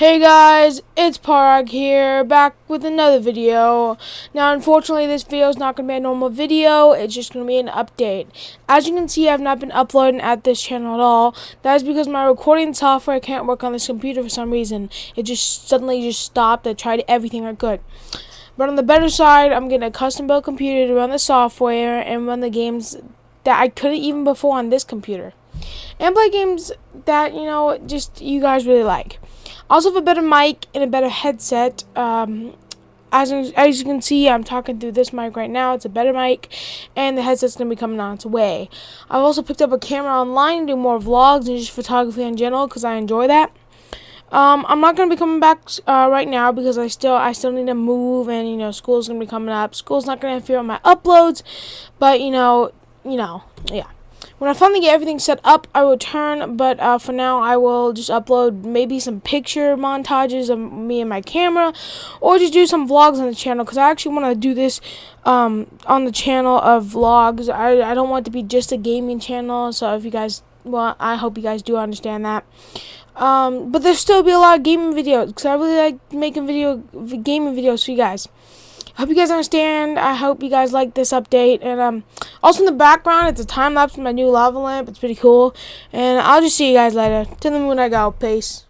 Hey guys, it's Parag here, back with another video. Now, unfortunately, this video is not going to be a normal video, it's just going to be an update. As you can see, I've not been uploading at this channel at all. That is because my recording software can't work on this computer for some reason. It just suddenly just stopped. I tried everything I could. But on the better side, I'm getting a custom built computer to run the software and run the games that I couldn't even before on this computer. And play games that, you know, just you guys really like. Also have a better mic and a better headset. Um, as, as you can see, I'm talking through this mic right now. It's a better mic, and the headset's going to be coming on its way. I've also picked up a camera online to do more vlogs and just photography in general because I enjoy that. Um, I'm not gonna be coming back uh, right now because I still I still need to move and you know school's gonna be coming up. School's not gonna interfere with my uploads, but you know you know yeah. When I finally get everything set up, I will turn, but uh, for now, I will just upload maybe some picture montages of me and my camera, or just do some vlogs on the channel, because I actually want to do this um, on the channel of vlogs. I, I don't want to be just a gaming channel, so if you guys, well, I hope you guys do understand that. Um, but there'll still be a lot of gaming videos, because I really like making video gaming videos for you guys hope you guys understand. I hope you guys like this update. And um, also in the background, it's a time lapse of my new lava lamp. It's pretty cool. And I'll just see you guys later. To the moon I go. Peace.